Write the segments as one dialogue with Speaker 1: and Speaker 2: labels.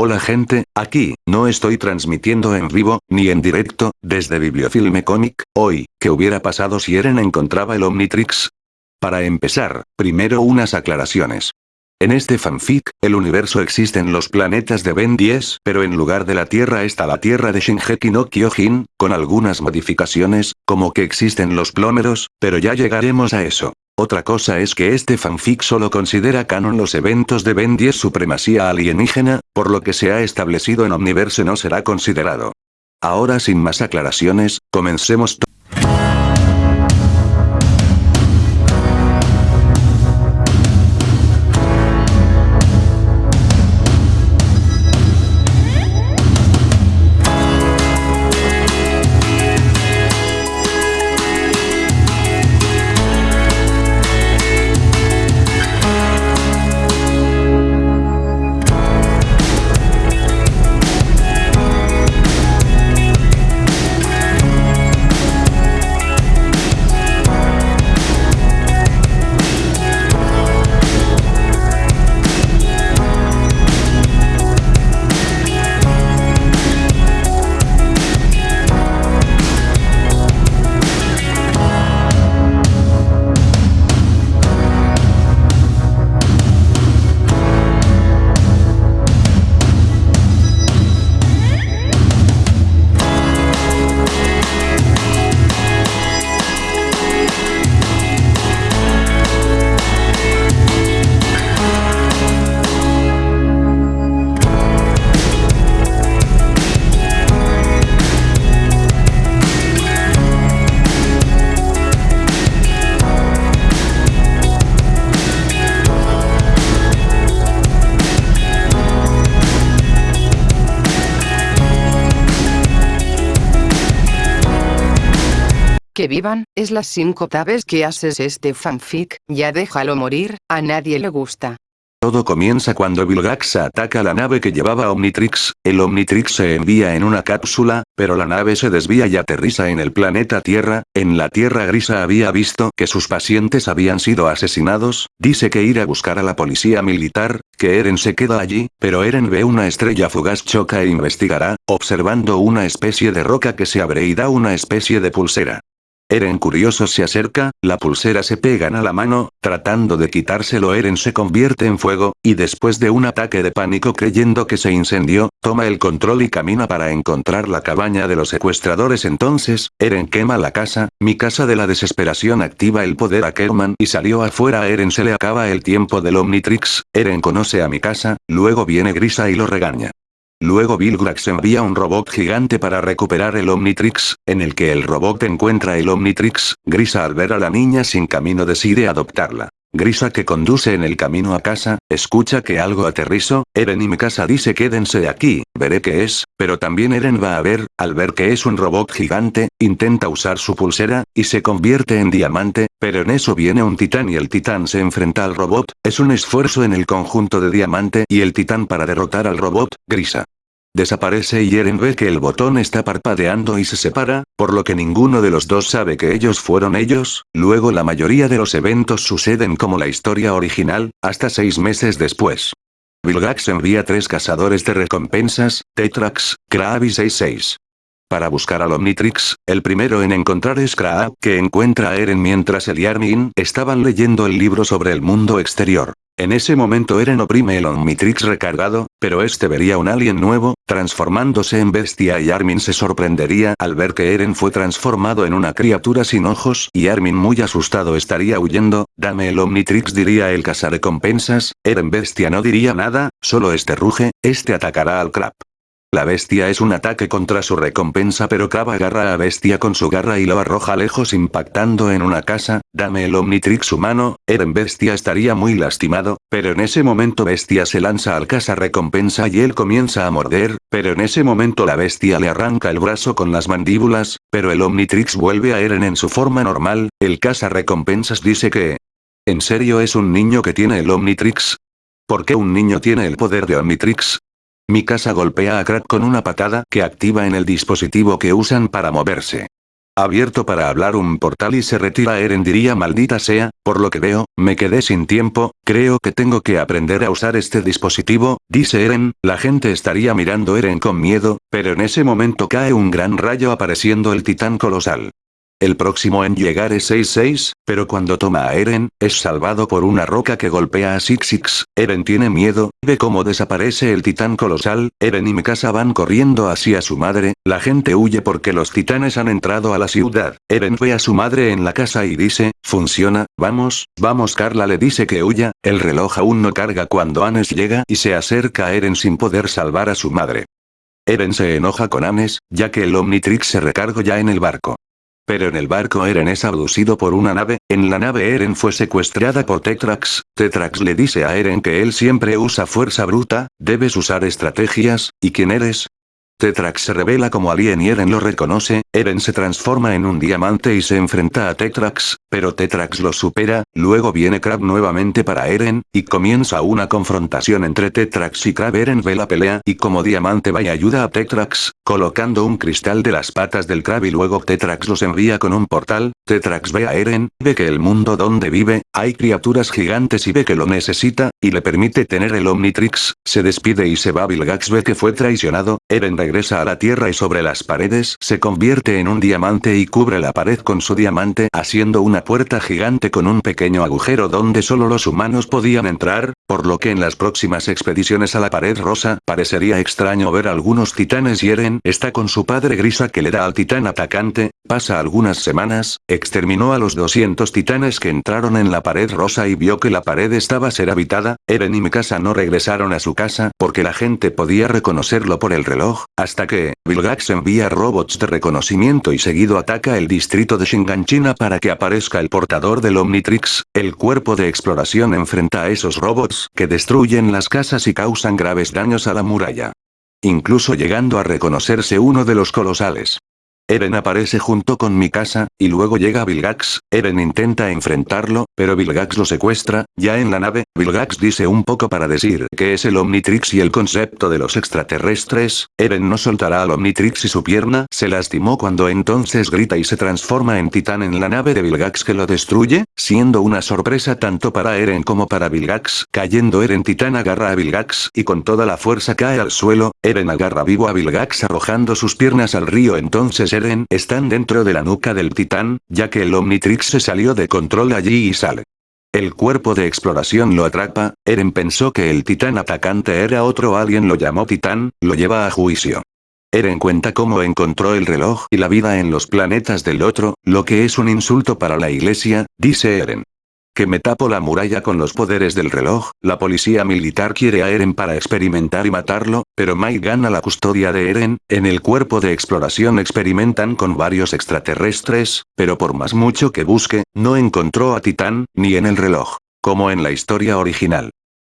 Speaker 1: Hola gente, aquí, no estoy transmitiendo en vivo, ni en directo, desde Bibliofilme Comic, hoy, ¿qué hubiera pasado si Eren encontraba el Omnitrix? Para empezar, primero unas aclaraciones. En este fanfic, el universo existen los planetas de Ben 10, pero en lugar de la Tierra está la Tierra de Shingeki no Kyojin, con algunas modificaciones, como que existen los plómeros, pero ya llegaremos a eso. Otra cosa es que este fanfic solo considera canon los eventos de Ben 10 supremacía alienígena, por lo que se ha establecido en Omniverse no será considerado. Ahora sin más aclaraciones, comencemos
Speaker 2: las 5 tabes que haces este fanfic, ya déjalo morir, a nadie le gusta.
Speaker 1: Todo comienza cuando Vilgax ataca la nave que llevaba Omnitrix, el Omnitrix se envía en una cápsula, pero la nave se desvía y aterriza en el planeta Tierra, en la Tierra Grisa había visto que sus pacientes habían sido asesinados, dice que ir a buscar a la policía militar, que Eren se queda allí, pero Eren ve una estrella fugaz choca e investigará, observando una especie de roca que se abre y da una especie de pulsera. Eren curioso se acerca, la pulsera se pegan a la mano, tratando de quitárselo Eren se convierte en fuego, y después de un ataque de pánico creyendo que se incendió, toma el control y camina para encontrar la cabaña de los secuestradores. Entonces, Eren quema la casa, mi casa de la desesperación activa el poder a Kerman y salió afuera. A Eren se le acaba el tiempo del Omnitrix, Eren conoce a mi casa, luego viene Grisa y lo regaña. Luego Vilgrax envía un robot gigante para recuperar el Omnitrix, en el que el robot encuentra el Omnitrix, Grisa al ver a la niña sin camino decide adoptarla. Grisa que conduce en el camino a casa, escucha que algo aterrizó, Eren y mi casa dice quédense aquí, veré qué es, pero también Eren va a ver, al ver que es un robot gigante, intenta usar su pulsera, y se convierte en diamante, pero en eso viene un titán y el titán se enfrenta al robot, es un esfuerzo en el conjunto de diamante y el titán para derrotar al robot, Grisa. Desaparece y Eren ve que el botón está parpadeando y se separa, por lo que ninguno de los dos sabe que ellos fueron ellos, luego la mayoría de los eventos suceden como la historia original, hasta seis meses después. Vilgax envía tres cazadores de recompensas, Tetrax, Kraab y 66. Para buscar al Omnitrix, el primero en encontrar es Kraab que encuentra a Eren mientras él y Armin estaban leyendo el libro sobre el mundo exterior. En ese momento Eren oprime el Omnitrix recargado, pero este vería un alien nuevo, transformándose en bestia y Armin se sorprendería al ver que Eren fue transformado en una criatura sin ojos y Armin muy asustado estaría huyendo, dame el Omnitrix diría el recompensas, Eren bestia no diría nada, solo este ruge, este atacará al Crap. La bestia es un ataque contra su recompensa pero Crab agarra a bestia con su garra y lo arroja lejos impactando en una casa, dame el Omnitrix humano, Eren bestia estaría muy lastimado, pero en ese momento bestia se lanza al casa recompensa y él comienza a morder, pero en ese momento la bestia le arranca el brazo con las mandíbulas, pero el Omnitrix vuelve a Eren en su forma normal, el casa recompensas dice que... ¿En serio es un niño que tiene el Omnitrix? ¿Por qué un niño tiene el poder de Omnitrix? Mi casa golpea a Crack con una patada que activa en el dispositivo que usan para moverse. abierto para hablar un portal y se retira Eren diría maldita sea, por lo que veo, me quedé sin tiempo, creo que tengo que aprender a usar este dispositivo, dice Eren, la gente estaría mirando Eren con miedo, pero en ese momento cae un gran rayo apareciendo el titán colosal. El próximo en llegar es 6-6, pero cuando toma a Eren, es salvado por una roca que golpea a Six Eren tiene miedo, ve cómo desaparece el titán colosal, Eren y Mikasa van corriendo hacia su madre, la gente huye porque los titanes han entrado a la ciudad. Eren ve a su madre en la casa y dice, funciona, vamos, vamos Carla le dice que huya, el reloj aún no carga cuando Anes llega y se acerca a Eren sin poder salvar a su madre. Eren se enoja con Anes, ya que el Omnitrix se recargó ya en el barco. Pero en el barco Eren es abducido por una nave, en la nave Eren fue secuestrada por Tetrax, Tetrax le dice a Eren que él siempre usa fuerza bruta, debes usar estrategias, ¿y quién eres? Tetrax se revela como alien y Eren lo reconoce, Eren se transforma en un diamante y se enfrenta a Tetrax, pero Tetrax lo supera, luego viene Crab nuevamente para Eren, y comienza una confrontación entre Tetrax y Crab Eren ve la pelea y como diamante va y ayuda a Tetrax, colocando un cristal de las patas del Crab y luego Tetrax los envía con un portal, Tetrax ve a Eren, ve que el mundo donde vive, hay criaturas gigantes y ve que lo necesita, y le permite tener el Omnitrix, se despide y se va. Vilgax ve que fue traicionado, Eren regresa a la tierra y sobre las paredes se convierte en un diamante y cubre la pared con su diamante haciendo una puerta gigante con un pequeño agujero donde solo los humanos podían entrar, por lo que en las próximas expediciones a la pared rosa parecería extraño ver algunos titanes y Eren está con su padre Grisa que le da al titán atacante, pasa algunas semanas, exterminó a los 200 titanes que entraron en la pared rosa y vio que la pared estaba ser habitada, Eren y Mikasa no regresaron a su casa porque la gente podía reconocerlo por el reloj, hasta que, Vilgax envía robots de reconocimiento y seguido ataca el distrito de Shinganchina para que aparezca el portador del Omnitrix, el cuerpo de exploración enfrenta a esos robots que destruyen las casas y causan graves daños a la muralla. Incluso llegando a reconocerse uno de los colosales. Eren aparece junto con Mikasa, y luego llega Vilgax, Eren intenta enfrentarlo, pero Vilgax lo secuestra, ya en la nave, Vilgax dice un poco para decir que es el Omnitrix y el concepto de los extraterrestres, Eren no soltará al Omnitrix y su pierna. Se lastimó cuando entonces grita y se transforma en titán en la nave de Vilgax que lo destruye, siendo una sorpresa tanto para Eren como para Vilgax, cayendo Eren titán agarra a Vilgax y con toda la fuerza cae al suelo, Eren agarra vivo a Vilgax arrojando sus piernas al río. Entonces Eren están dentro de la nuca del titán, ya que el Omnitrix se salió de control allí y sale. El cuerpo de exploración lo atrapa, Eren pensó que el titán atacante era otro alguien lo llamó titán, lo lleva a juicio. Eren cuenta cómo encontró el reloj y la vida en los planetas del otro, lo que es un insulto para la iglesia, dice Eren que me tapo la muralla con los poderes del reloj, la policía militar quiere a Eren para experimentar y matarlo, pero Mike gana la custodia de Eren, en el cuerpo de exploración experimentan con varios extraterrestres, pero por más mucho que busque, no encontró a Titán, ni en el reloj. Como en la historia original.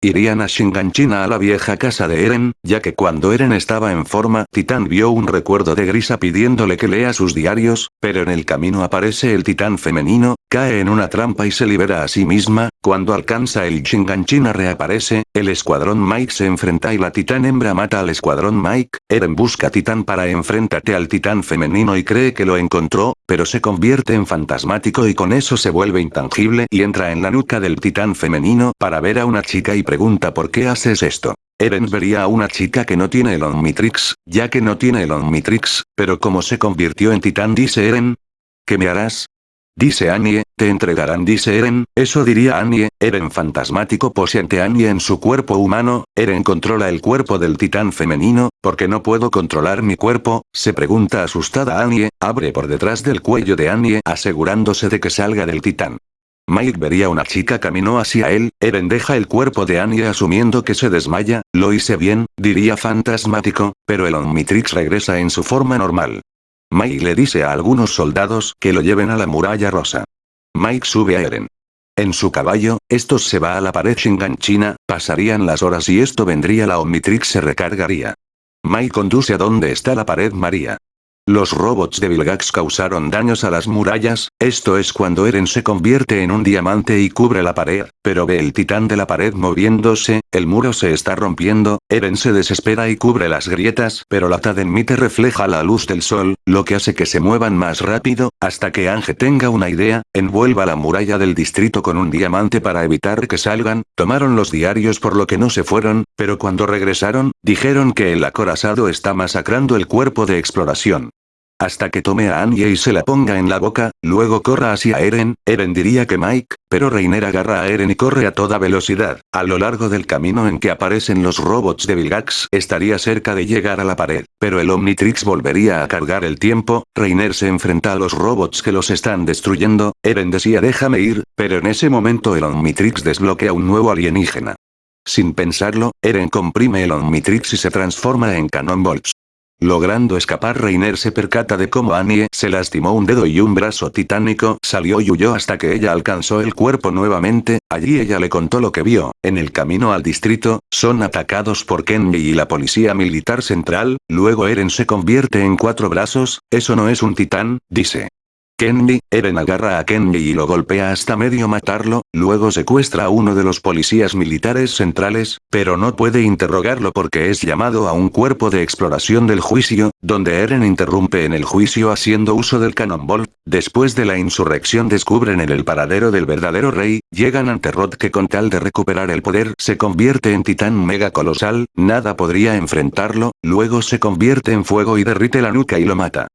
Speaker 1: Irían a Shinganchina a la vieja casa de Eren, ya que cuando Eren estaba en forma, Titán vio un recuerdo de Grisa pidiéndole que lea sus diarios, pero en el camino aparece el Titán femenino, cae en una trampa y se libera a sí misma, cuando alcanza el Shinganchina reaparece, el escuadrón Mike se enfrenta y la Titán hembra mata al escuadrón Mike, Eren busca a Titán para enfrentarte al Titán femenino y cree que lo encontró, pero se convierte en fantasmático y con eso se vuelve intangible y entra en la nuca del Titán femenino para ver a una chica y pregunta por qué haces esto. Eren vería a una chica que no tiene el Omnitrix, ya que no tiene el Omnitrix, pero como se convirtió en titán dice Eren. ¿Qué me harás? Dice Annie, te entregarán dice Eren, eso diría Annie, Eren fantasmático posee Annie en su cuerpo humano, Eren controla el cuerpo del titán femenino, porque no puedo controlar mi cuerpo, se pregunta asustada Annie, abre por detrás del cuello de Annie asegurándose de que salga del titán. Mike vería una chica caminó hacia él, Eren deja el cuerpo de Annie asumiendo que se desmaya, lo hice bien, diría fantasmático, pero el Omnitrix regresa en su forma normal. Mike le dice a algunos soldados que lo lleven a la muralla rosa. Mike sube a Eren. En su caballo, estos se va a la pared Shinganchina, pasarían las horas y esto vendría la Omnitrix se recargaría. Mike conduce a donde está la pared María. Los robots de Vilgax causaron daños a las murallas, Esto es cuando Eren se convierte en un diamante y cubre la pared, pero ve el titán de la pared moviéndose, el muro se está rompiendo, Eren se desespera y cubre las grietas, pero la Tadenmite refleja la luz del sol, lo que hace que se muevan más rápido, hasta que Ange tenga una idea, envuelva la muralla del distrito con un diamante para evitar que salgan, tomaron los diarios por lo que no se fueron, pero cuando regresaron, dijeron que el acorazado está masacrando el cuerpo de exploración. Hasta que tome a Anya y se la ponga en la boca, luego corra hacia Eren, Eren diría que Mike, pero Reiner agarra a Eren y corre a toda velocidad. A lo largo del camino en que aparecen los robots de Vilgax, estaría cerca de llegar a la pared, pero el Omnitrix volvería a cargar el tiempo, Reiner se enfrenta a los robots que los están destruyendo, Eren decía déjame ir, pero en ese momento el Omnitrix desbloquea un nuevo alienígena. Sin pensarlo, Eren comprime el Omnitrix y se transforma en Cannonballs. Logrando escapar Reiner se percata de cómo Annie se lastimó un dedo y un brazo titánico salió y huyó hasta que ella alcanzó el cuerpo nuevamente, allí ella le contó lo que vio, en el camino al distrito, son atacados por Kenny y la policía militar central, luego Eren se convierte en cuatro brazos, eso no es un titán, dice. Kenny, Eren agarra a Kenny y lo golpea hasta medio matarlo, luego secuestra a uno de los policías militares centrales, pero no puede interrogarlo porque es llamado a un cuerpo de exploración del juicio, donde Eren interrumpe en el juicio haciendo uso del cannonball, después de la insurrección descubren en el paradero del verdadero rey, llegan ante Rod que con tal de recuperar el poder se convierte en titán mega colosal, nada podría enfrentarlo, luego se convierte en fuego y derrite la nuca y lo mata.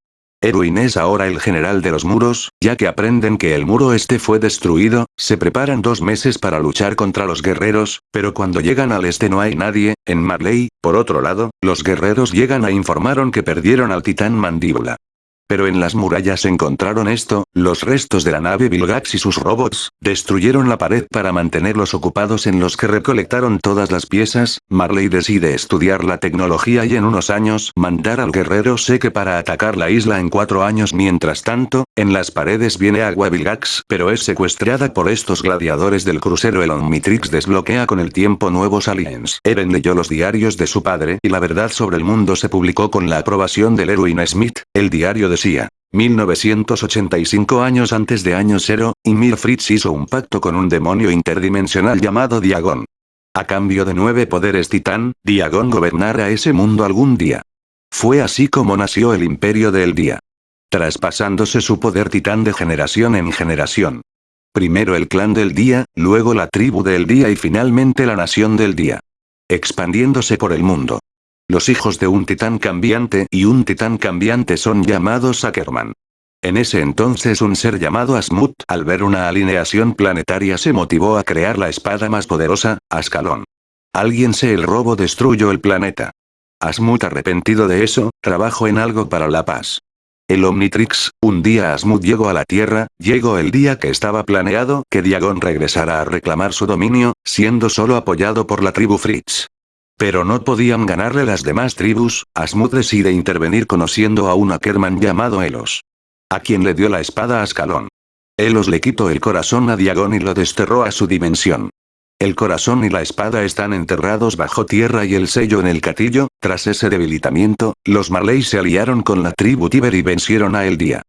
Speaker 1: Erwin es ahora el general de los muros, ya que aprenden que el muro este fue destruido, se preparan dos meses para luchar contra los guerreros, pero cuando llegan al este no hay nadie, en Marley, por otro lado, los guerreros llegan a informaron que perdieron al titán mandíbula. Pero en las murallas encontraron esto, los restos de la nave Vilgax y sus robots, destruyeron la pared para mantenerlos ocupados en los que recolectaron todas las piezas, Marley decide estudiar la tecnología y en unos años mandar al guerrero Seque para atacar la isla en cuatro años mientras tanto, en las paredes viene agua Vilgax pero es secuestrada por estos gladiadores del crucero el Omnitrix desbloquea con el tiempo nuevos aliens. Eren leyó los diarios de su padre y la verdad sobre el mundo se publicó con la aprobación del Erwin Smith, el diario de decía. 1985 años antes de año cero, Ymir Fritz hizo un pacto con un demonio interdimensional llamado Diagon. A cambio de nueve poderes titán, Diagon gobernará ese mundo algún día. Fue así como nació el Imperio del Día. Traspasándose su poder titán de generación en generación. Primero el clan del día, luego la tribu del día y finalmente la nación del día. Expandiéndose por el mundo. Los hijos de un titán cambiante y un titán cambiante son llamados Ackerman. En ese entonces un ser llamado Asmut, al ver una alineación planetaria se motivó a crear la espada más poderosa, Ascalón. Alguien se el robo destruyó el planeta. Asmut arrepentido de eso, trabajó en algo para la paz. El Omnitrix, un día Asmut llegó a la Tierra, llegó el día que estaba planeado que Diagon regresara a reclamar su dominio, siendo solo apoyado por la tribu Fritz. Pero no podían ganarle las demás tribus, Asmud decide intervenir conociendo a un Ackerman llamado Elos. A quien le dio la espada a Ascalón. Elos le quitó el corazón a Diagon y lo desterró a su dimensión. El corazón y la espada están enterrados bajo tierra y el sello en el catillo, tras ese debilitamiento, los Marley se aliaron con la tribu Tiber y vencieron a El Día.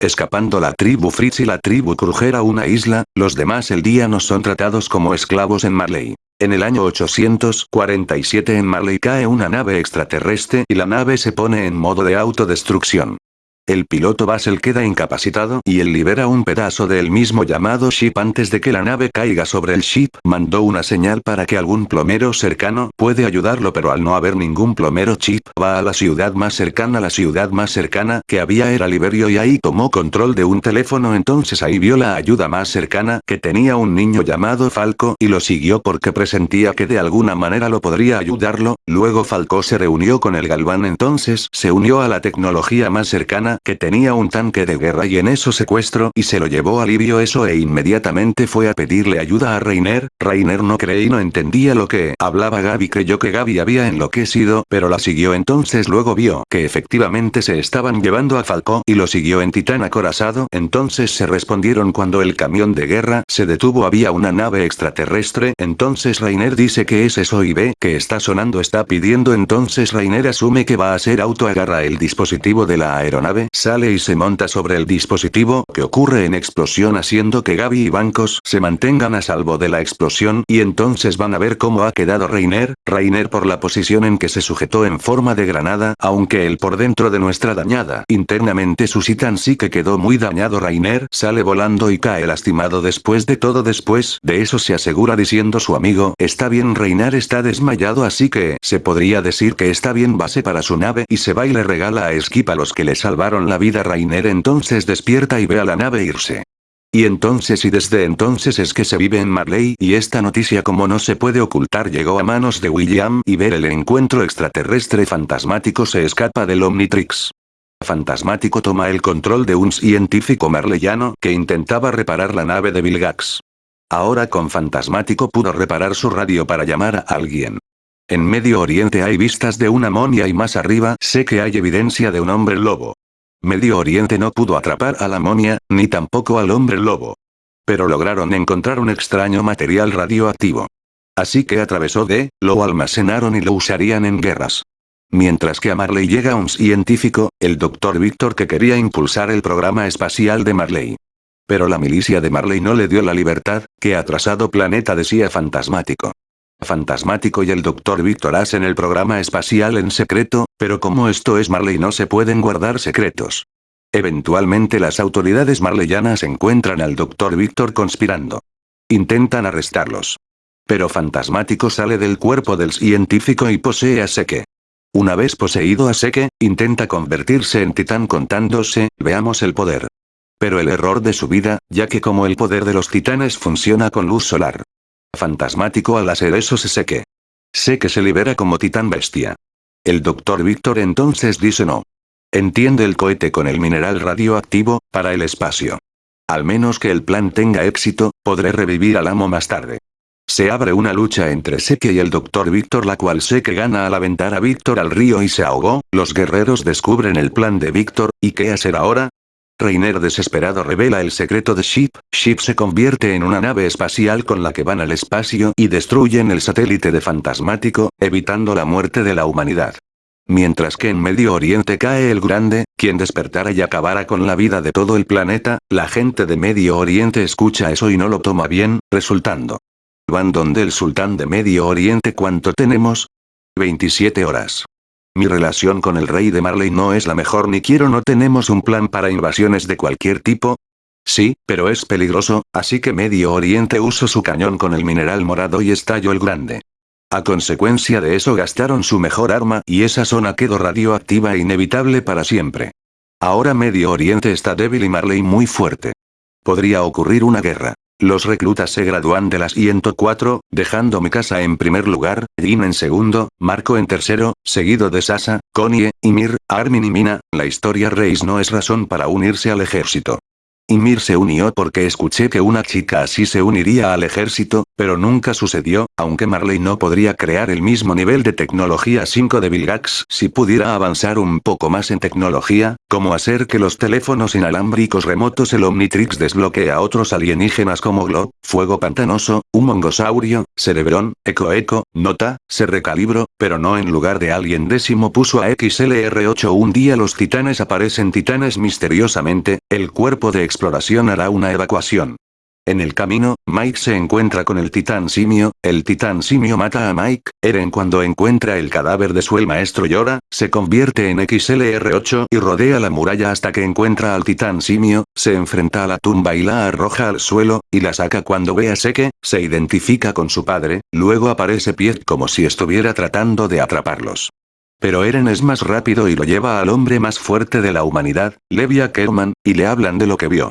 Speaker 1: Escapando la tribu Fritz y la tribu Kruger a una isla, los demás El Día no son tratados como esclavos en Marley. En el año 847 en Marley cae una nave extraterrestre y la nave se pone en modo de autodestrucción. El piloto Basel queda incapacitado y él libera un pedazo del mismo llamado ship antes de que la nave caiga sobre el ship. Mandó una señal para que algún plomero cercano puede ayudarlo pero al no haber ningún plomero chip va a la ciudad más cercana. La ciudad más cercana que había era Liberio y ahí tomó control de un teléfono entonces ahí vio la ayuda más cercana que tenía un niño llamado Falco y lo siguió porque presentía que de alguna manera lo podría ayudarlo. Luego Falco se reunió con el Galván entonces se unió a la tecnología más cercana que tenía un tanque de guerra y en eso secuestro y se lo llevó a Livio eso e inmediatamente fue a pedirle ayuda a Reiner, Reiner no cree y no entendía lo que hablaba Gaby creyó que Gaby había enloquecido pero la siguió entonces luego vio que efectivamente se estaban llevando a Falco y lo siguió en titán acorazado. Entonces se respondieron cuando el camión de guerra se detuvo había una nave extraterrestre. Entonces Reiner dice que es eso y ve que está sonando está pidiendo. Entonces Reiner asume que va a ser auto agarra el dispositivo de la aeronave sale y se monta sobre el dispositivo que ocurre en explosión haciendo que Gaby y Bancos se mantengan a salvo de la explosión y entonces van a ver cómo ha quedado Reiner, Reiner por la posición en que se sujetó en forma de granada aunque él por dentro de nuestra dañada internamente su Titan sí que quedó muy dañado Rainer sale volando y cae lastimado después de todo después de eso se asegura diciendo su amigo está bien Reiner está desmayado así que se podría decir que está bien base para su nave y se va y le regala a Skip a los que le salvaron la vida Rainer entonces despierta y ve a la nave irse. Y entonces y desde entonces es que se vive en Marley y esta noticia como no se puede ocultar llegó a manos de William y ver el encuentro extraterrestre fantasmático se escapa del Omnitrix. Fantasmático toma el control de un científico marleyano que intentaba reparar la nave de Vilgax. Ahora con Fantasmático pudo reparar su radio para llamar a alguien. En Medio Oriente hay vistas de una momia y más arriba sé que hay evidencia de un hombre lobo. Medio Oriente no pudo atrapar a la momia, ni tampoco al hombre lobo. Pero lograron encontrar un extraño material radioactivo. Así que atravesó de, lo almacenaron y lo usarían en guerras. Mientras que a Marley llega un científico, el Dr. Víctor que quería impulsar el programa espacial de Marley. Pero la milicia de Marley no le dio la libertad, que atrasado planeta decía fantasmático. Fantasmático y el Dr. Víctor hacen el programa espacial en secreto, pero como esto es Marley no se pueden guardar secretos. Eventualmente las autoridades marleyanas encuentran al Dr. Víctor conspirando. Intentan arrestarlos. Pero Fantasmático sale del cuerpo del científico y posee a Seke. Una vez poseído a Seke, intenta convertirse en titán contándose, veamos el poder. Pero el error de su vida, ya que como el poder de los titanes funciona con luz solar. Fantasmático al hacer eso se sé que. Sé que se libera como titán bestia. El doctor Víctor entonces dice no. Entiende el cohete con el mineral radioactivo, para el espacio. Al menos que el plan tenga éxito, podré revivir al amo más tarde. Se abre una lucha entre Seke y el Dr. Víctor la cual Seke gana al aventar a Víctor al río y se ahogó, los guerreros descubren el plan de Víctor, ¿y qué hacer ahora? Reiner desesperado revela el secreto de Ship, Ship se convierte en una nave espacial con la que van al espacio y destruyen el satélite de Fantasmático, evitando la muerte de la humanidad. Mientras que en Medio Oriente cae el Grande, quien despertara y acabara con la vida de todo el planeta, la gente de Medio Oriente escucha eso y no lo toma bien, resultando. Van donde el sultán de Medio Oriente ¿cuánto tenemos? 27 horas. Mi relación con el rey de Marley no es la mejor ni quiero no tenemos un plan para invasiones de cualquier tipo. Sí, pero es peligroso, así que Medio Oriente usó su cañón con el mineral morado y estalló el grande. A consecuencia de eso gastaron su mejor arma y esa zona quedó radioactiva e inevitable para siempre. Ahora Medio Oriente está débil y Marley muy fuerte. Podría ocurrir una guerra. Los reclutas se gradúan de las 104, dejando mi casa en primer lugar, Jin en segundo, Marco en tercero, seguido de Sasa, Konie, Ymir, Armin y Mina, la historia Reis no es razón para unirse al ejército. Ymir se unió porque escuché que una chica así se uniría al ejército, pero nunca sucedió, aunque Marley no podría crear el mismo nivel de tecnología 5 de Vilgax si pudiera avanzar un poco más en tecnología, como hacer que los teléfonos inalámbricos remotos el Omnitrix desbloquee a otros alienígenas como Glob, Fuego Pantanoso, un Mongosaurio, Cerebrón, Eco Eco, Nota, se recalibro, pero no en lugar de alguien décimo puso a XLR8 un día los titanes aparecen titanes misteriosamente, el cuerpo de exploración hará una evacuación. En el camino, Mike se encuentra con el titán simio, el titán simio mata a Mike, Eren cuando encuentra el cadáver de su el maestro llora, se convierte en XLR8 y rodea la muralla hasta que encuentra al titán simio, se enfrenta a la tumba y la arroja al suelo, y la saca cuando ve a Seke, se identifica con su padre, luego aparece Piet como si estuviera tratando de atraparlos. Pero Eren es más rápido y lo lleva al hombre más fuerte de la humanidad, Levi Ackerman, y le hablan de lo que vio.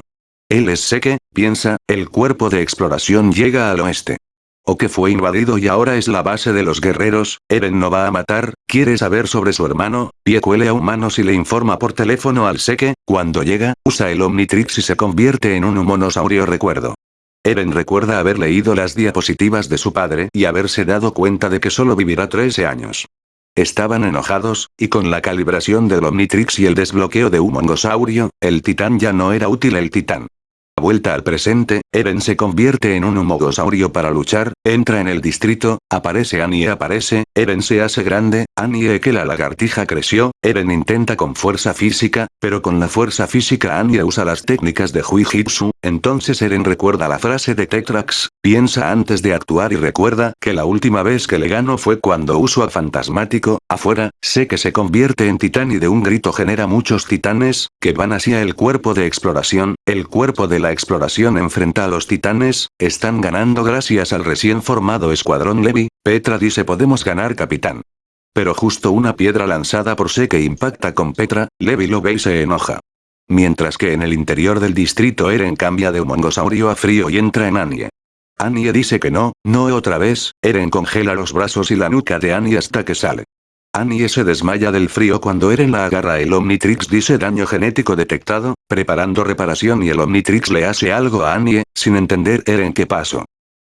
Speaker 1: Él es Seke, piensa, el cuerpo de exploración llega al oeste. O que fue invadido y ahora es la base de los guerreros, Eren no va a matar, quiere saber sobre su hermano, Pie cuele a humanos y le informa por teléfono al Seke, cuando llega, usa el Omnitrix y se convierte en un humonosaurio recuerdo. Eren recuerda haber leído las diapositivas de su padre y haberse dado cuenta de que solo vivirá 13 años. Estaban enojados, y con la calibración del Omnitrix y el desbloqueo de un mongosaurio, el titán ya no era útil el titán. A vuelta al presente, Eren se convierte en un humogosaurio para luchar, entra en el distrito, aparece Annie aparece, Eren se hace grande, Annie que la lagartija creció, Eren intenta con fuerza física, pero con la fuerza física Annie usa las técnicas de Huijitsu, entonces Eren recuerda la frase de Tetrax, piensa antes de actuar y recuerda que la última vez que le gano fue cuando uso a Fantasmático, afuera, sé que se convierte en titán y de un grito genera muchos titanes, que van hacia el cuerpo de exploración, el cuerpo de la exploración enfrenta a los titanes, están ganando gracias al recién formado escuadrón Levi, Petra dice podemos ganar capitán. Pero justo una piedra lanzada por Seke impacta con Petra, Levi lo ve y se enoja. Mientras que en el interior del distrito Eren cambia de mongosaurio a frío y entra en Anie. Anie dice que no, no otra vez, Eren congela los brazos y la nuca de Anie hasta que sale. Anie se desmaya del frío cuando Eren la agarra el Omnitrix dice daño genético detectado, preparando reparación y el Omnitrix le hace algo a Anie, sin entender Eren qué pasó.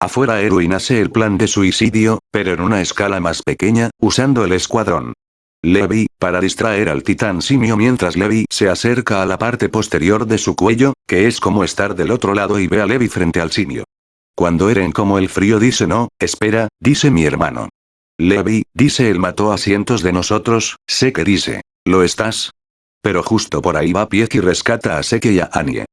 Speaker 1: Afuera Erwin hace el plan de suicidio, pero en una escala más pequeña, usando el escuadrón. Levi, para distraer al titán simio mientras Levi se acerca a la parte posterior de su cuello, que es como estar del otro lado y ve a Levi frente al simio. Cuando Eren como el frío dice no, espera, dice mi hermano. Levi, dice él mató a cientos de nosotros, sé que dice. ¿Lo estás? Pero justo por ahí va Piek y rescata a Seke y a Anie.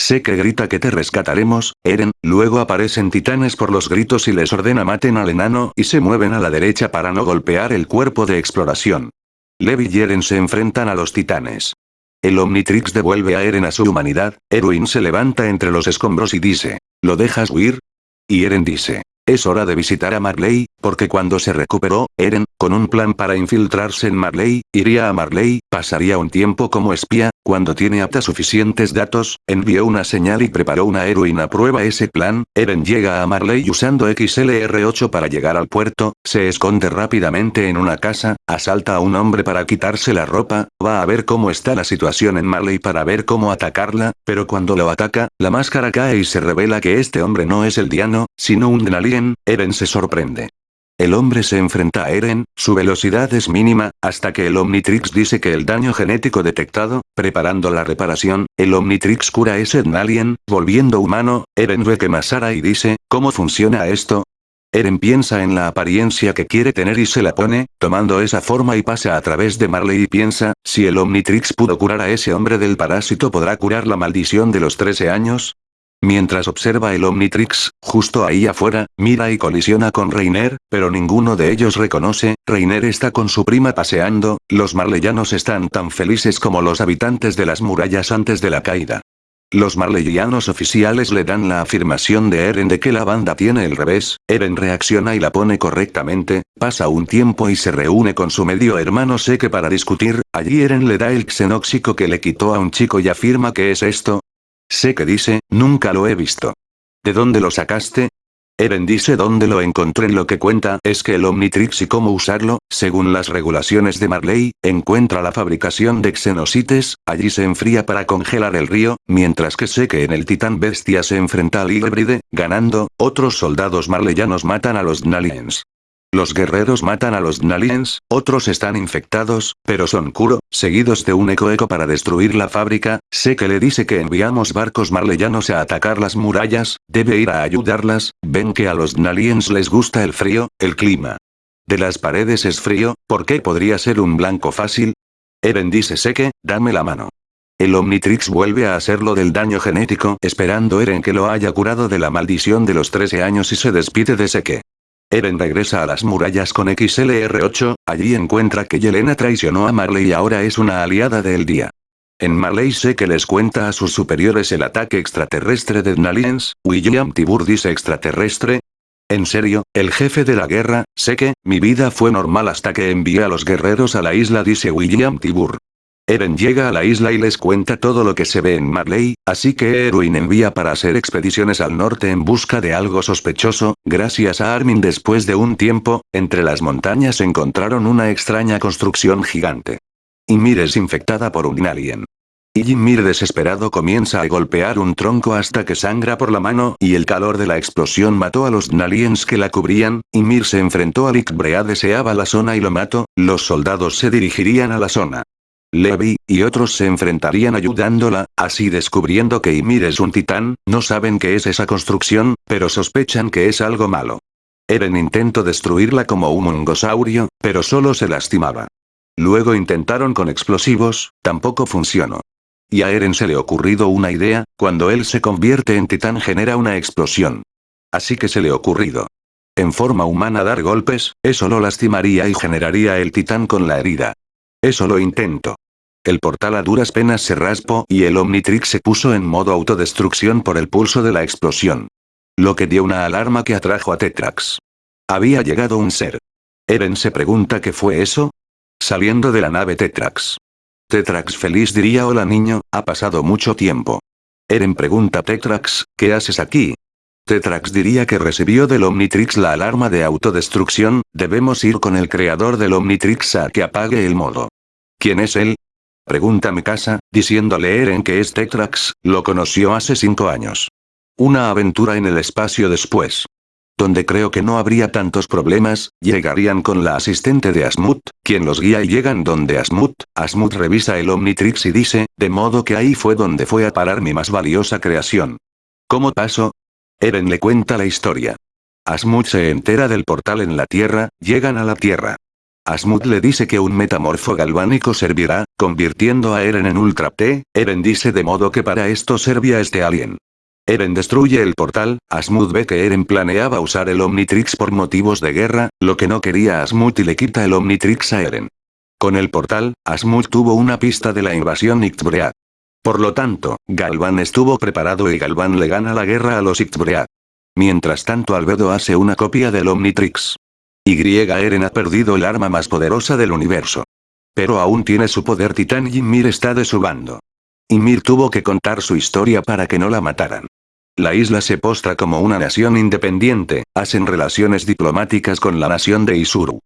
Speaker 1: Sé que grita que te rescataremos, Eren, luego aparecen titanes por los gritos y les ordena maten al enano y se mueven a la derecha para no golpear el cuerpo de exploración. Levi y Eren se enfrentan a los titanes. El Omnitrix devuelve a Eren a su humanidad, Erwin se levanta entre los escombros y dice, ¿lo dejas huir? Y Eren dice, es hora de visitar a Marley, porque cuando se recuperó, Eren, con un plan para infiltrarse en Marley, iría a Marley, pasaría un tiempo como espía, cuando tiene apta suficientes datos, envió una señal y preparó una heroína prueba ese plan, Eren llega a Marley usando XLR8 para llegar al puerto, se esconde rápidamente en una casa, asalta a un hombre para quitarse la ropa, va a ver cómo está la situación en Marley para ver cómo atacarla, pero cuando lo ataca, la máscara cae y se revela que este hombre no es el Diano, sino un Denalien, Eren se sorprende. El hombre se enfrenta a Eren, su velocidad es mínima, hasta que el Omnitrix dice que el daño genético detectado, preparando la reparación, el Omnitrix cura ese Alien, volviendo humano, Eren ve que Masara y dice, ¿cómo funciona esto? Eren piensa en la apariencia que quiere tener y se la pone, tomando esa forma y pasa a través de Marley y piensa, si el Omnitrix pudo curar a ese hombre del parásito podrá curar la maldición de los 13 años, Mientras observa el Omnitrix, justo ahí afuera, mira y colisiona con Reiner, pero ninguno de ellos reconoce, Reiner está con su prima paseando, los marleyanos están tan felices como los habitantes de las murallas antes de la caída. Los marleyanos oficiales le dan la afirmación de Eren de que la banda tiene el revés, Eren reacciona y la pone correctamente, pasa un tiempo y se reúne con su medio hermano Seke para discutir, allí Eren le da el xenóxico que le quitó a un chico y afirma que es esto, Sé que dice, nunca lo he visto. ¿De dónde lo sacaste? Eren dice dónde lo encontré lo que cuenta es que el Omnitrix y cómo usarlo, según las regulaciones de Marley, encuentra la fabricación de xenosites, allí se enfría para congelar el río, mientras que sé que en el titán bestia se enfrenta al híbride, ganando, otros soldados marleyanos matan a los Naliens. Los guerreros matan a los Naliens, otros están infectados, pero son Kuro, seguidos de un eco eco para destruir la fábrica, sé que le dice que enviamos barcos marleyanos a atacar las murallas, debe ir a ayudarlas, ven que a los Naliens les gusta el frío, el clima. De las paredes es frío, ¿por qué podría ser un blanco fácil? Eren dice Seke, dame la mano. El Omnitrix vuelve a hacerlo del daño genético esperando Eren que lo haya curado de la maldición de los 13 años y se despide de Seke. Eren regresa a las murallas con XLR8, allí encuentra que Yelena traicionó a Marley y ahora es una aliada del día. En Marley sé que les cuenta a sus superiores el ataque extraterrestre de Naliens, William Tibur dice extraterrestre. En serio, el jefe de la guerra, sé que, mi vida fue normal hasta que envié a los guerreros a la isla dice William Tibur. Eren llega a la isla y les cuenta todo lo que se ve en Marley, así que Erwin envía para hacer expediciones al norte en busca de algo sospechoso, gracias a Armin después de un tiempo, entre las montañas encontraron una extraña construcción gigante. Ymir es infectada por un alien. Y Ymir desesperado comienza a golpear un tronco hasta que sangra por la mano y el calor de la explosión mató a los Naliens que la cubrían, Ymir se enfrentó a Brea deseaba la zona y lo mató, los soldados se dirigirían a la zona. Levi, y otros se enfrentarían ayudándola, así descubriendo que Ymir es un titán, no saben qué es esa construcción, pero sospechan que es algo malo. Eren intentó destruirla como un mongosaurio, pero solo se lastimaba. Luego intentaron con explosivos, tampoco funcionó. Y a Eren se le ocurrido una idea, cuando él se convierte en titán genera una explosión. Así que se le ocurrido. En forma humana dar golpes, eso lo lastimaría y generaría el titán con la herida. Eso lo intento. El portal a duras penas se raspó y el Omnitrix se puso en modo autodestrucción por el pulso de la explosión. Lo que dio una alarma que atrajo a Tetrax. Había llegado un ser. Eren se pregunta qué fue eso. Saliendo de la nave Tetrax. Tetrax feliz diría hola niño, ha pasado mucho tiempo. Eren pregunta a Tetrax, ¿qué haces aquí? Tetrax diría que recibió del Omnitrix la alarma de autodestrucción, debemos ir con el creador del Omnitrix a que apague el modo. ¿Quién es él? Pregunta casa, diciéndole Eren que es Tetrax, lo conoció hace cinco años. Una aventura en el espacio después donde creo que no habría tantos problemas, llegarían con la asistente de Asmut, quien los guía y llegan donde Asmut, Asmut revisa el Omnitrix y dice, de modo que ahí fue donde fue a parar mi más valiosa creación. ¿Cómo pasó? Eren le cuenta la historia. Asmut se entera del portal en la Tierra, llegan a la Tierra. Asmut le dice que un metamorfo galvánico servirá, convirtiendo a Eren en Ultra T, Eren dice de modo que para esto servía este alien. Eren destruye el portal, Asmut ve que Eren planeaba usar el Omnitrix por motivos de guerra, lo que no quería Asmut y le quita el Omnitrix a Eren. Con el portal, Asmut tuvo una pista de la invasión Ictbread. Por lo tanto, Galvan estuvo preparado y Galvan le gana la guerra a los Ictbread. Mientras tanto Albedo hace una copia del Omnitrix. Y Eren ha perdido el arma más poderosa del universo. Pero aún tiene su poder titán y Ymir está de su bando. Ymir tuvo que contar su historia para que no la mataran. La isla se postra como una nación independiente, hacen relaciones diplomáticas con la nación de Isuru.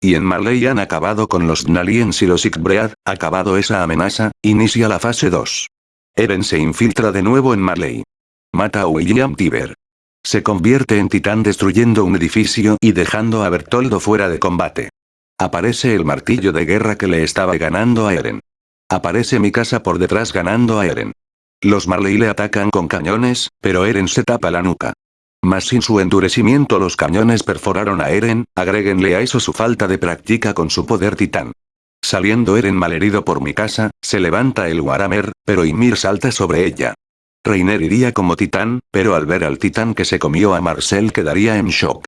Speaker 1: Y en Marley han acabado con los Naliens y los Ikbread, acabado esa amenaza, inicia la fase 2. Eren se infiltra de nuevo en Marley. Mata a William Tiber. Se convierte en titán destruyendo un edificio y dejando a Bertoldo fuera de combate. Aparece el martillo de guerra que le estaba ganando a Eren. Aparece mi casa por detrás ganando a Eren. Los Marley le atacan con cañones, pero Eren se tapa la nuca. Mas sin su endurecimiento los cañones perforaron a Eren, agréguenle a eso su falta de práctica con su poder titán. Saliendo Eren malherido por mi casa, se levanta el Waramer, pero Ymir salta sobre ella. Reiner iría como titán, pero al ver al titán que se comió a Marcel quedaría en shock.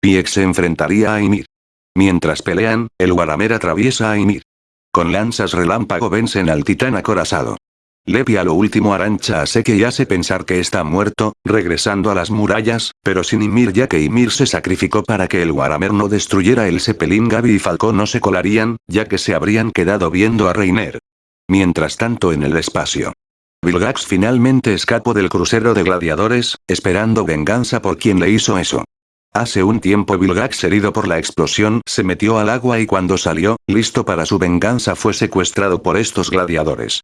Speaker 1: Piex se enfrentaría a Ymir. Mientras pelean, el Waramer atraviesa a Ymir. Con lanzas relámpago vencen al titán acorazado. Lepi a lo último arancha a Seke y hace pensar que está muerto, regresando a las murallas, pero sin Ymir ya que Ymir se sacrificó para que el Waramer no destruyera el Zeppelin Gaby y Falcón no se colarían, ya que se habrían quedado viendo a Reiner. Mientras tanto en el espacio. Vilgax finalmente escapó del crucero de gladiadores, esperando venganza por quien le hizo eso. Hace un tiempo Vilgax herido por la explosión se metió al agua y cuando salió, listo para su venganza fue secuestrado por estos gladiadores.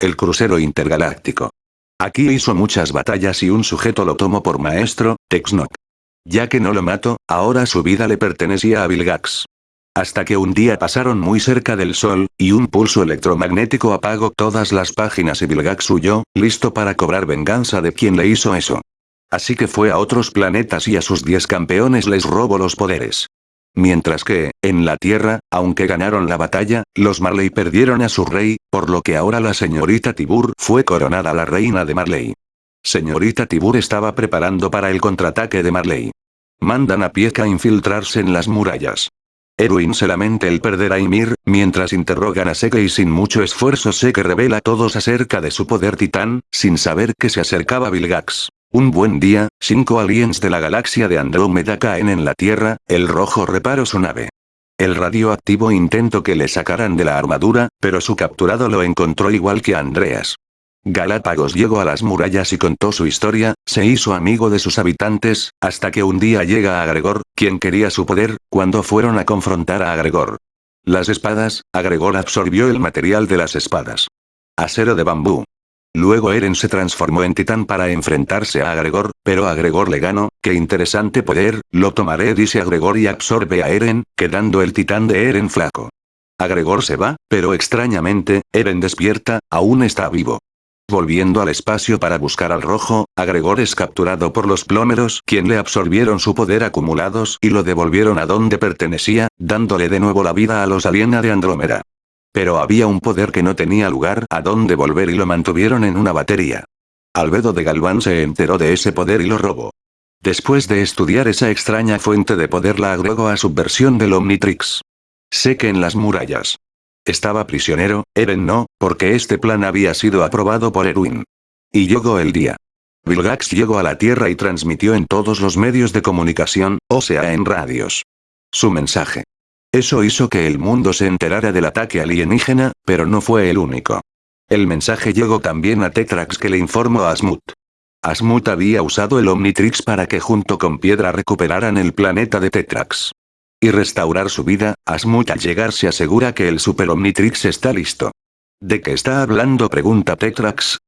Speaker 1: El crucero intergaláctico. Aquí hizo muchas batallas y un sujeto lo tomó por maestro, Texnoc. Ya que no lo mató, ahora su vida le pertenecía a Vilgax. Hasta que un día pasaron muy cerca del sol, y un pulso electromagnético apagó todas las páginas y Vilgax huyó, listo para cobrar venganza de quien le hizo eso. Así que fue a otros planetas y a sus 10 campeones les robó los poderes. Mientras que, en la Tierra, aunque ganaron la batalla, los Marley perdieron a su rey, por lo que ahora la señorita Tibur fue coronada la reina de Marley. Señorita Tibur estaba preparando para el contraataque de Marley. Mandan a Pieka a infiltrarse en las murallas. Erwin se lamenta el perder a Ymir, mientras interrogan a Seke y sin mucho esfuerzo Seke revela a todos acerca de su poder titán, sin saber que se acercaba Vilgax. Un buen día, cinco aliens de la galaxia de Andrómeda caen en la Tierra, el rojo reparó su nave. El radioactivo intentó que le sacaran de la armadura, pero su capturado lo encontró igual que Andreas. Galápagos llegó a las murallas y contó su historia, se hizo amigo de sus habitantes, hasta que un día llega a Gregor, quien quería su poder, cuando fueron a confrontar a Gregor. Las espadas, Agregor absorbió el material de las espadas. Acero de bambú. Luego Eren se transformó en titán para enfrentarse a Agregor, pero Agregor le ganó, qué interesante poder, lo tomaré dice Agregor y absorbe a Eren, quedando el titán de Eren flaco. Agregor se va, pero extrañamente, Eren despierta, aún está vivo. Volviendo al espacio para buscar al rojo, Agregor es capturado por los plómeros quien le absorbieron su poder acumulados y lo devolvieron a donde pertenecía, dándole de nuevo la vida a los aliena de Andrómeda. Pero había un poder que no tenía lugar a donde volver y lo mantuvieron en una batería. Albedo de Galván se enteró de ese poder y lo robó. Después de estudiar esa extraña fuente de poder la agregó a su versión del Omnitrix. Sé que en las murallas. Estaba prisionero, Eren no, porque este plan había sido aprobado por Erwin. Y llegó el día. Vilgax llegó a la Tierra y transmitió en todos los medios de comunicación, o sea en radios. Su mensaje. Eso hizo que el mundo se enterara del ataque alienígena, pero no fue el único. El mensaje llegó también a Tetrax que le informó a Asmut. Asmut había usado el Omnitrix para que junto con Piedra recuperaran el planeta de Tetrax. Y restaurar su vida, Asmut al llegar se asegura que el Super Omnitrix está listo. ¿De qué está hablando? pregunta Tetrax.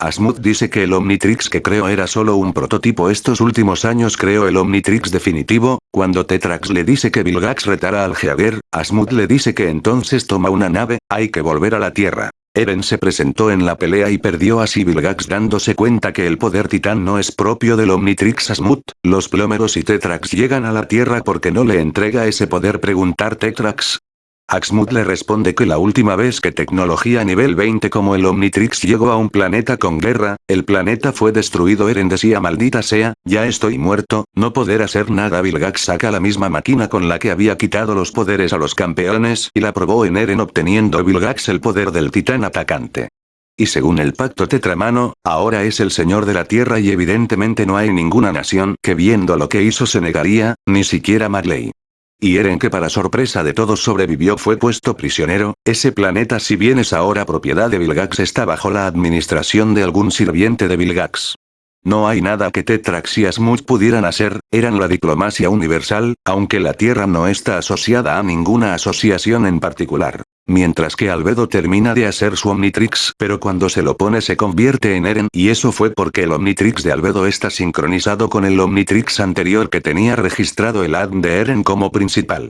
Speaker 1: Asmut dice que el Omnitrix que creo era solo un prototipo estos últimos años creó el Omnitrix definitivo, cuando Tetrax le dice que Vilgax retara al Jaeger, Asmut le dice que entonces toma una nave, hay que volver a la Tierra. Eren se presentó en la pelea y perdió a Vilgax dándose cuenta que el poder titán no es propio del Omnitrix Asmut, los plómeros y Tetrax llegan a la Tierra porque no le entrega ese poder preguntar Tetrax. Axmut le responde que la última vez que tecnología nivel 20 como el Omnitrix llegó a un planeta con guerra, el planeta fue destruido Eren decía maldita sea, ya estoy muerto, no poder hacer nada Vilgax saca la misma máquina con la que había quitado los poderes a los campeones y la probó en Eren obteniendo Vilgax el poder del titán atacante. Y según el pacto tetramano, ahora es el señor de la tierra y evidentemente no hay ninguna nación que viendo lo que hizo se negaría, ni siquiera Marley. Y Eren que para sorpresa de todos sobrevivió fue puesto prisionero, ese planeta si bien es ahora propiedad de Vilgax está bajo la administración de algún sirviente de Vilgax. No hay nada que Tetrax y Asmut pudieran hacer, eran la diplomacia universal, aunque la Tierra no está asociada a ninguna asociación en particular. Mientras que Albedo termina de hacer su Omnitrix pero cuando se lo pone se convierte en Eren y eso fue porque el Omnitrix de Albedo está sincronizado con el Omnitrix anterior que tenía registrado el ADN de Eren como principal.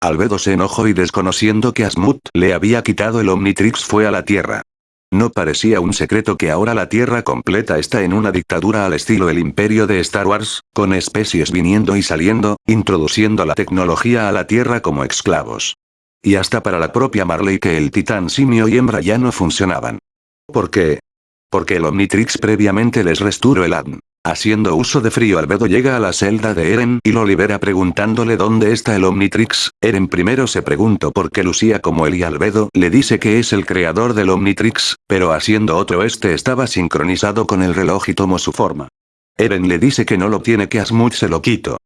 Speaker 1: Albedo se enojó y desconociendo que Asmut le había quitado el Omnitrix fue a la Tierra. No parecía un secreto que ahora la Tierra completa está en una dictadura al estilo el imperio de Star Wars, con especies viniendo y saliendo, introduciendo la tecnología a la Tierra como esclavos. Y hasta para la propia Marley que el titán simio y hembra ya no funcionaban. ¿Por qué? Porque el Omnitrix previamente les restauró el ADN. Haciendo uso de frío Albedo llega a la celda de Eren y lo libera preguntándole dónde está el Omnitrix. Eren primero se preguntó por qué lucía como él y Albedo le dice que es el creador del Omnitrix, pero haciendo otro este estaba sincronizado con el reloj y tomó su forma. Eren le dice que no lo tiene que Asmut se lo quito.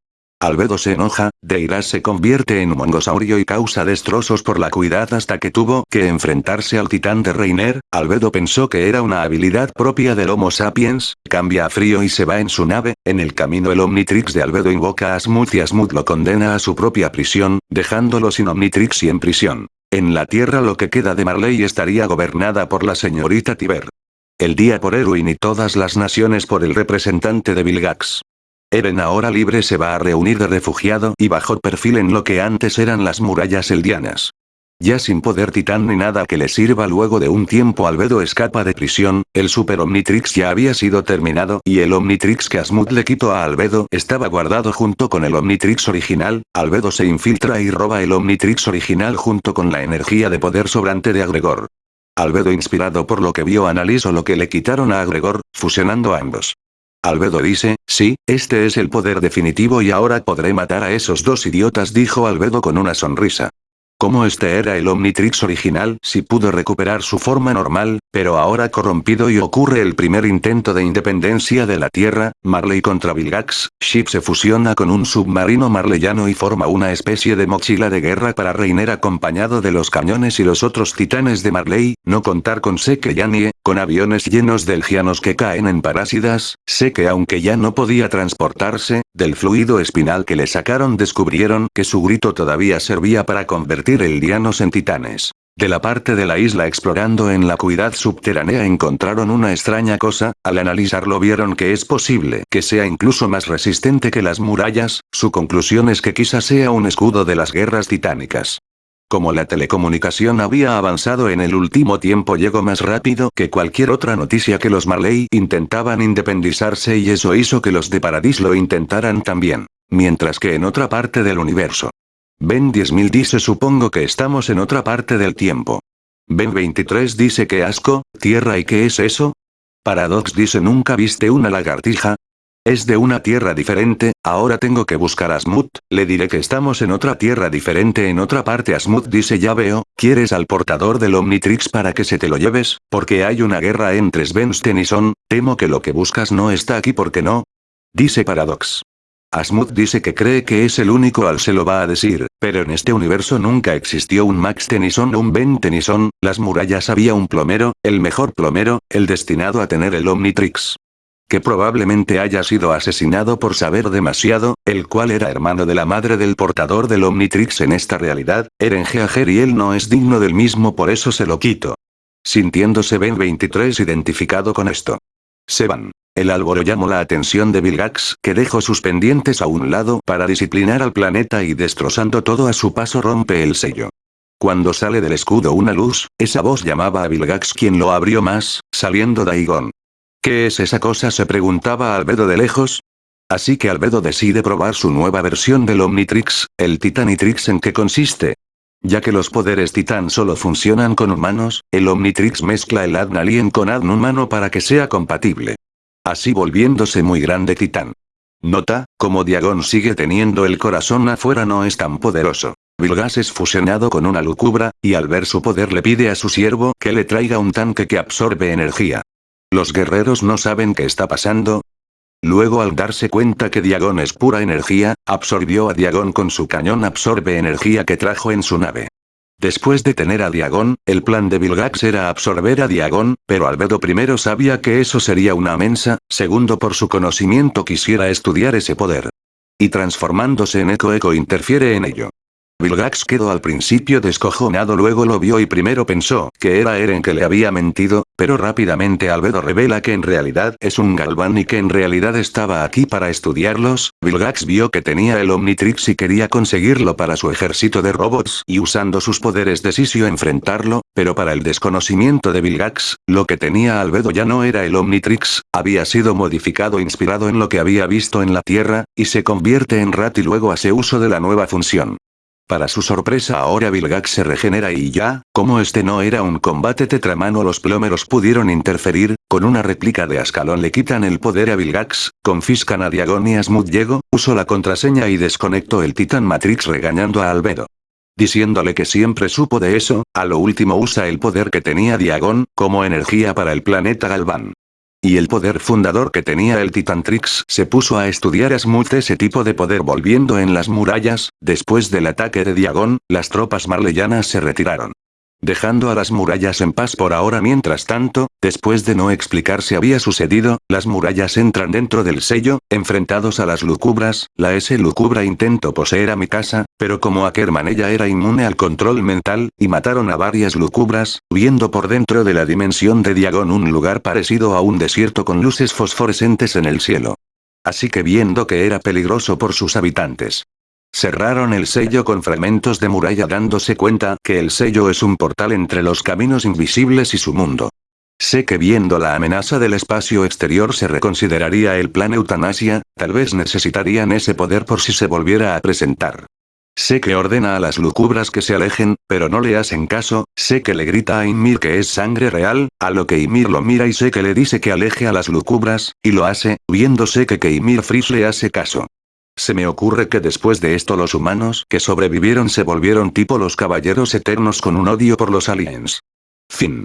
Speaker 1: Albedo se enoja, Deiras se convierte en un mongosaurio y causa destrozos por la cuidad hasta que tuvo que enfrentarse al titán de Reiner, Albedo pensó que era una habilidad propia del Homo sapiens, cambia a frío y se va en su nave, en el camino el Omnitrix de Albedo invoca a Asmut y Asmut lo condena a su propia prisión, dejándolo sin Omnitrix y en prisión. En la Tierra lo que queda de Marley estaría gobernada por la señorita Tiber. El día por Erwin y todas las naciones por el representante de Vilgax. Eren ahora libre se va a reunir de refugiado y bajo perfil en lo que antes eran las murallas eldianas. Ya sin poder titán ni nada que le sirva luego de un tiempo Albedo escapa de prisión, el Super Omnitrix ya había sido terminado y el Omnitrix que Asmut le quitó a Albedo estaba guardado junto con el Omnitrix original, Albedo se infiltra y roba el Omnitrix original junto con la energía de poder sobrante de Agregor. Albedo inspirado por lo que vio analizó lo que le quitaron a Agregor, fusionando ambos. Albedo dice, sí, este es el poder definitivo y ahora podré matar a esos dos idiotas dijo Albedo con una sonrisa. Como este era el Omnitrix original, si pudo recuperar su forma normal, pero ahora corrompido y ocurre el primer intento de independencia de la Tierra, Marley contra Vilgax, Ship se fusiona con un submarino marleyano y forma una especie de mochila de guerra para Reiner acompañado de los cañones y los otros titanes de Marley, no contar con Seke Yanie, con aviones llenos de elgianos que caen en parásidas, sé que aunque ya no podía transportarse, del fluido espinal que le sacaron descubrieron que su grito todavía servía para convertir eldianos en titanes. De la parte de la isla explorando en la cuidad subterránea encontraron una extraña cosa, al analizarlo vieron que es posible que sea incluso más resistente que las murallas, su conclusión es que quizá sea un escudo de las guerras titánicas. Como la telecomunicación había avanzado en el último tiempo llegó más rápido que cualquier otra noticia que los Marley intentaban independizarse y eso hizo que los de Paradis lo intentaran también. Mientras que en otra parte del universo. Ben 10.000 dice supongo que estamos en otra parte del tiempo. Ben 23 dice que asco, tierra y qué es eso? Paradox dice nunca viste una lagartija, es de una tierra diferente, ahora tengo que buscar a Smooth, le diré que estamos en otra tierra diferente en otra parte Smooth dice ya veo, ¿quieres al portador del Omnitrix para que se te lo lleves? Porque hay una guerra entre Sven Tennyson, temo que lo que buscas no está aquí porque no. Dice Paradox. Asmuth dice que cree que es el único al se lo va a decir, pero en este universo nunca existió un Max Tennyson o un Ben Tennyson, las murallas había un plomero, el mejor plomero, el destinado a tener el Omnitrix que probablemente haya sido asesinado por saber demasiado, el cual era hermano de la madre del portador del Omnitrix en esta realidad, Eren Geager y él no es digno del mismo por eso se lo quito. Sintiéndose Ben 23 identificado con esto. Se van. El Álvaro llamó la atención de Vilgax, que dejó sus pendientes a un lado para disciplinar al planeta y destrozando todo a su paso rompe el sello. Cuando sale del escudo una luz, esa voz llamaba a Vilgax quien lo abrió más, saliendo Daigon. ¿Qué es esa cosa? se preguntaba Albedo de lejos. Así que Albedo decide probar su nueva versión del Omnitrix, el Titanitrix en qué consiste. Ya que los poderes Titán solo funcionan con humanos, el Omnitrix mezcla el Adn Alien con Adn humano para que sea compatible. Así volviéndose muy grande Titán. Nota, como Diagon sigue teniendo el corazón afuera no es tan poderoso. Vilgas es fusionado con una lucubra, y al ver su poder le pide a su siervo que le traiga un tanque que absorbe energía. ¿Los guerreros no saben qué está pasando? Luego al darse cuenta que Diagon es pura energía, absorbió a Diagon con su cañón absorbe energía que trajo en su nave. Después de tener a Diagon, el plan de Vilgax era absorber a Diagon, pero Albedo primero sabía que eso sería una mensa, segundo por su conocimiento quisiera estudiar ese poder. Y transformándose en Eco Eco interfiere en ello. Vilgax quedó al principio descojonado luego lo vio y primero pensó que era Eren que le había mentido, pero rápidamente Albedo revela que en realidad es un Galván y que en realidad estaba aquí para estudiarlos, Vilgax vio que tenía el Omnitrix y quería conseguirlo para su ejército de robots y usando sus poderes de Sisio enfrentarlo, pero para el desconocimiento de Vilgax, lo que tenía Albedo ya no era el Omnitrix, había sido modificado inspirado en lo que había visto en la Tierra, y se convierte en Rat y luego hace uso de la nueva función. Para su sorpresa ahora Vilgax se regenera y ya, como este no era un combate tetramano los plomeros pudieron interferir, con una réplica de Ascalón le quitan el poder a Vilgax, confiscan a Diagon y a Smooth llegó, usó la contraseña y desconectó el Titan Matrix regañando a Albedo. Diciéndole que siempre supo de eso, a lo último usa el poder que tenía Diagon, como energía para el planeta Galvan. Y el poder fundador que tenía el Titantrix se puso a estudiar a Smooth ese tipo de poder volviendo en las murallas, después del ataque de Diagon, las tropas marleyanas se retiraron. Dejando a las murallas en paz por ahora mientras tanto, después de no explicar si había sucedido, las murallas entran dentro del sello, enfrentados a las lucubras, la S lucubra intentó poseer a mi casa, pero como Ackerman ella era inmune al control mental, y mataron a varias lucubras, viendo por dentro de la dimensión de Diagon un lugar parecido a un desierto con luces fosforescentes en el cielo. Así que viendo que era peligroso por sus habitantes, Cerraron el sello con fragmentos de muralla dándose cuenta que el sello es un portal entre los caminos invisibles y su mundo. Sé que viendo la amenaza del espacio exterior se reconsideraría el plan eutanasia, tal vez necesitarían ese poder por si se volviera a presentar. Sé que ordena a las lucubras que se alejen, pero no le hacen caso, sé que le grita a Ymir que es sangre real, a lo que Ymir lo mira y sé que le dice que aleje a las lucubras, y lo hace, viéndose que que Ymir Fris le hace caso. Se me ocurre que después de esto los humanos que sobrevivieron se volvieron tipo los caballeros eternos con un odio por los aliens. Fin.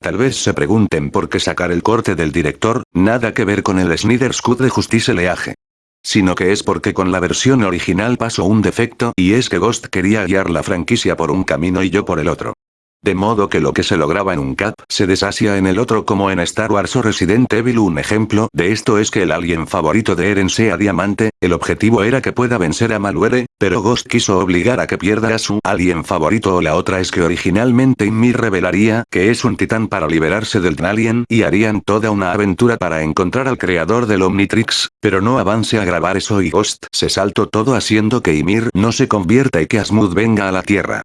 Speaker 1: Tal vez se pregunten por qué sacar el corte del director, nada que ver con el Snyder Cut de Justice Leaje. Sino que es porque con la versión original pasó un defecto y es que Ghost quería guiar la franquicia por un camino y yo por el otro. De modo que lo que se lograba en un cap, se deshacia en el otro como en Star Wars o Resident Evil. Un ejemplo de esto es que el alien favorito de Eren sea Diamante, el objetivo era que pueda vencer a Maluere, pero Ghost quiso obligar a que pierda a su alien favorito. O la otra es que originalmente Ymir revelaría que es un titán para liberarse del alien y harían toda una aventura para encontrar al creador del Omnitrix, pero no avance a grabar eso y Ghost se saltó todo haciendo que Ymir no se convierta y que Asmud venga a la Tierra.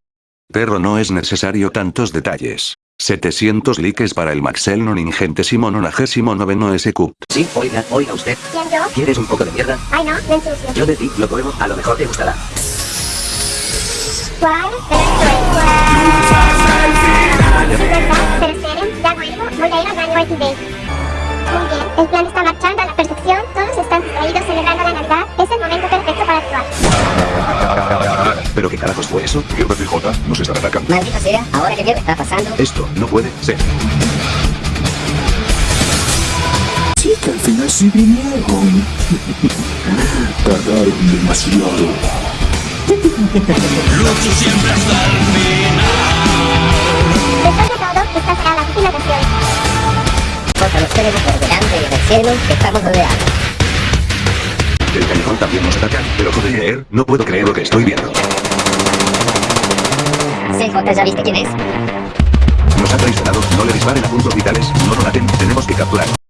Speaker 1: Perro no es necesario tantos detalles. 700 likes para el Maxel non ingentésimo nonagésimo noveno SQ.
Speaker 3: Sí, oiga, oiga usted.
Speaker 4: ¿Quién yo?
Speaker 3: ¿Quieres un poco de mierda?
Speaker 4: Ay no, me ensucio.
Speaker 3: Yo de ti lo pruebo, a lo mejor te gustará.
Speaker 4: ¿Cuál? Pero. Pero el plan está marchando a la perfección. Todos están distraídos celebrando la Navidad. Es el momento perfecto para actuar.
Speaker 1: ¿Pero qué carajos fue eso?
Speaker 5: El BCJ nos están atacando.
Speaker 3: Maldita sea, ahora que mierda está pasando.
Speaker 1: Esto no puede ser.
Speaker 5: Sí que al final sí vinieron. Tardaron demasiado.
Speaker 4: Después de todo, esta será la última sesión.
Speaker 3: Porque nos tenemos por delante y en el cielo que estamos rodeados.
Speaker 1: El callejón también nos ataca, pero joder, no puedo creer lo que estoy viendo.
Speaker 3: ¿Ya viste quién es?
Speaker 1: Nos ha traicionado, no le disparen a puntos vitales, no lo maten, tenemos que capturar.